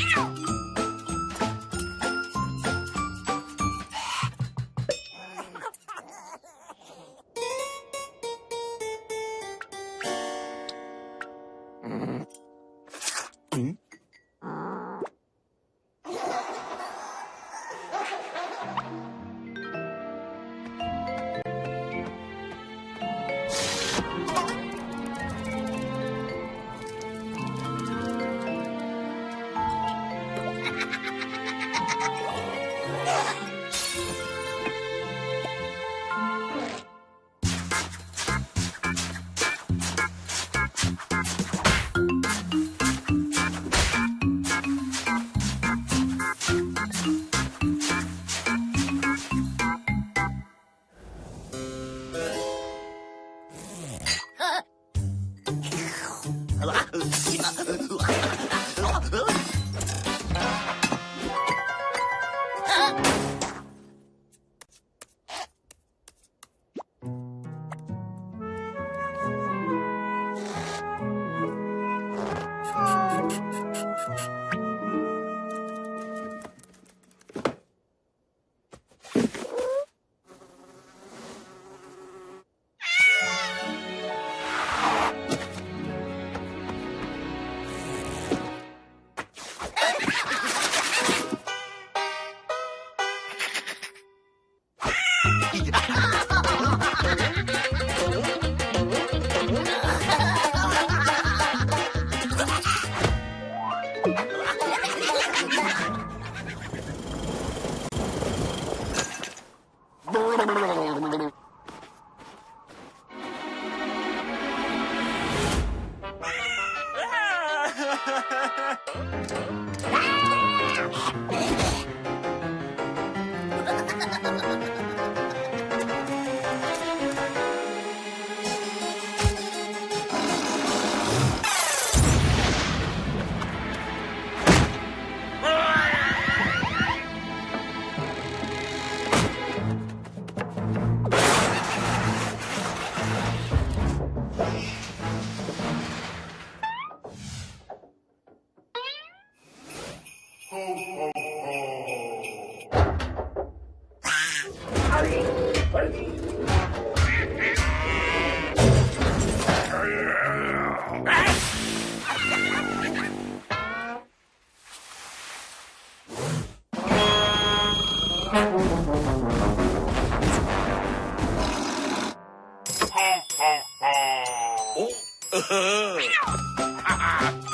Meow. Ho, ho, 오? 어? 어?